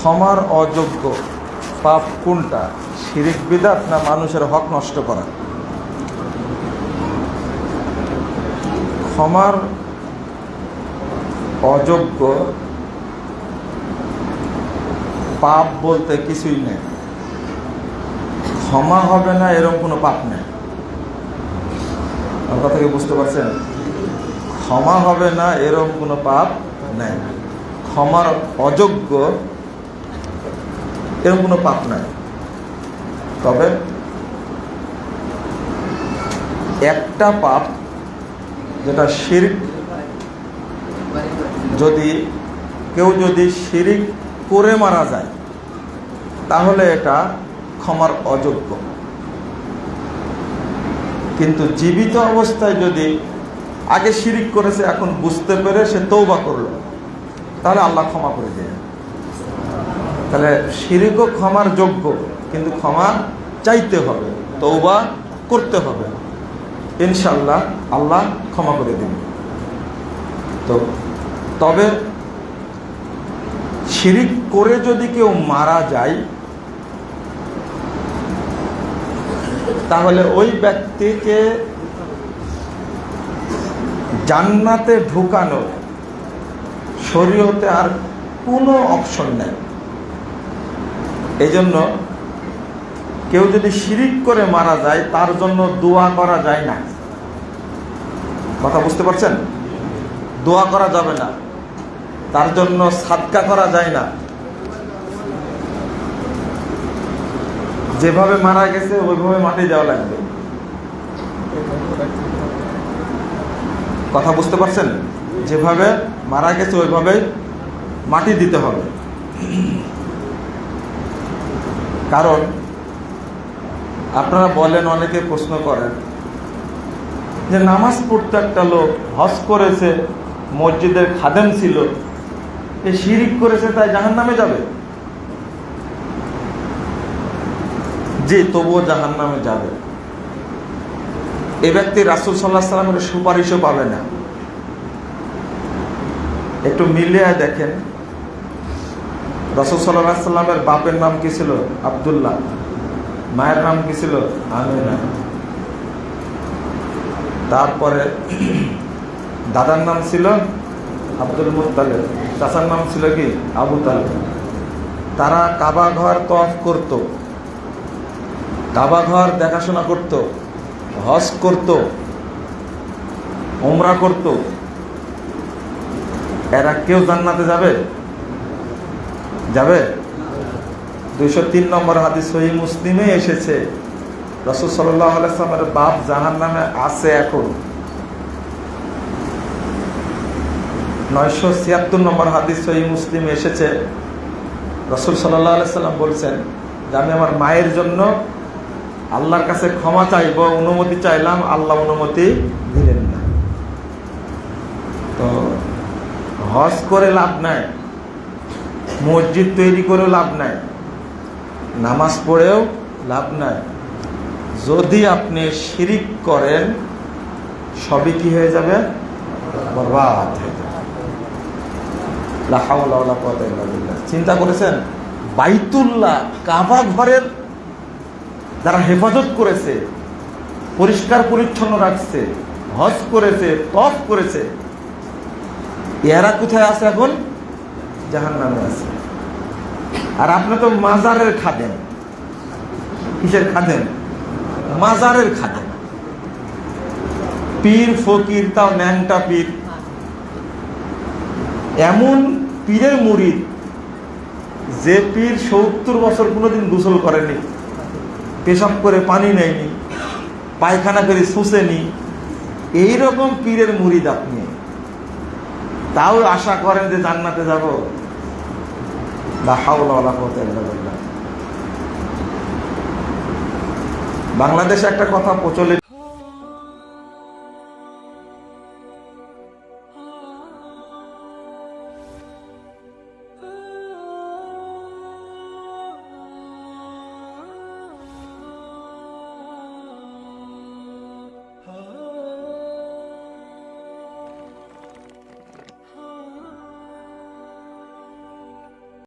ক্ষমার অযোগ্য পাপ কোনটা? শিরিক, বিদাত না মানুষের হক নষ্ট করা? ক্ষমার অযোগ্য পাপ বলতে কিছুই নেই। ক্ষমা হবে না এরকম কোনো পাপ নেই। আমার কথা কি বুঝতে পারছেন? ক্ষমা হবে না এরকম কোনো পাপ নেই। ক্ষমার অযোগ্য এরকম কোনো পাপ নাই। তবে একটা পাপ যেটা শিরিক, যদি কেউ যদি শিরিক করে মারা যায়, তাহলে এটা ক্ষমার অযোগ্য। কিন্তু জীবিত অবস্থায় যদি আগে শিরিক করেছে, এখন বুঝতে পেরে সে তৌবা করল, তাহলে আল্লাহ ক্ষমা করে দেয় তাহলে শিরিকও ক্ষমার যোগ্য, কিন্তু ক্ষমা চাইতে হবে তৌবা করতে হবে। ইনশাল্লাহ আল্লাহ ক্ষমা করে দিন তো তবে শিরিক করে যদি কেউ মারা যায়, তাহলে ওই ব্যক্তিকে জান্নাতে ঢুকানো শরীয়তে আর কোনো অপশন নেই। এই জন্য কেউ যদি শিরিক করে মারা যায়, তার জন্য দোয়া করা যায় না। কথা বুঝতে পারছেন? দোয়া করা যাবে না। তার জন্য সাদকা করা যায় না। যেভাবে মারা গেছে, ওইভাবে মাটি দেওয়া লাগবে। কথা বুঝতে পারছেন? যেভাবে মারা গেছে, ওইভাবে মাটি দিতে হবে। কারণ আপনারা বলেন, অনেকে প্রশ্ন করেন যে নামাজ পড়তে একটা লোক হজ করেছে, মসজিদের খাদেম ছিল, এ শিরিক করেছে, তাই জাহান নামে যাবে? যে তবুও জাহান নামে যাবে। এ ব্যক্তি রাসুল সাল্লাহ সাল্লামের সুপারিশও পাবে না। একটু মিলিয়ে দেখেন সাল্লাহ সাল্লামের বাপের নাম কি ছিল? আবদুল্লাহ। মায়ের নাম কি ছিল? আমিনা। তারপরে দাদার নাম ছিল আব্দুল মুতালেব চাচার নাম ছিল কি? আবু তালেব। তারা কাবা ঘর তফ করত। কাবা ঘর দেখাশোনা করত, হজ করত ওমরা করত। এরা কেউ জান্নাতে যাবে? যাবে? দুইশো তিন নম্বর হাদিস সহি মুসলিমে এসেছে। রসুল সাল্লাহ আলাইসলামের বাপ জাহান নামে আছে এখন। নয়শো ছিয়াত্তর নম্বর হাদিস সহি মুসলিম এসেছে। রসুল সাল্লাহ আলাইসাল্লাম বলছেন, যে আমি আমার মায়ের জন্য আল্লাহর কাছে ক্ষমা চাইব, অনুমতি চাইলাম, আল্লাহ অনুমতি দিলেন না। তো হজ করে লাভ নাই। মসজিদ তৈরি করেও লাভ নাই। নামাজ পড়েও লাভ নাই। যদি আপনি শিরিক করেন, সবই কি হয়ে যাবে? বরবাদ হয়ে যাবে। চিন্তা করেছেন? বাইতুল্লাহ, কাবা ঘরের যারা হেফাজত করেছে, পরিষ্কার পরিচ্ছন্ন রাখছে, হজ করেছে, তফ করেছে, এরা কোথায় আছে এখন? জাহান নামে আছে। আর আপনি তো মাজারের খাদেন কিসের খাদেন মাজারের খাদেন পীর, ফকির তাও ন্যাংটা পীর। এমন পীরের মুড়িদ যে পীর সত্তর বছর কোনোদিন গোসল করেনি, পেশাব করে পানি নেয়নি, পায়খানা করে শুষেনি, এইরকম পীরের মুড়িদ আপনি। তাও আশা করেন যে জান্নাতে যাব? বাংলাদেশে একটা কথা প্রচলিত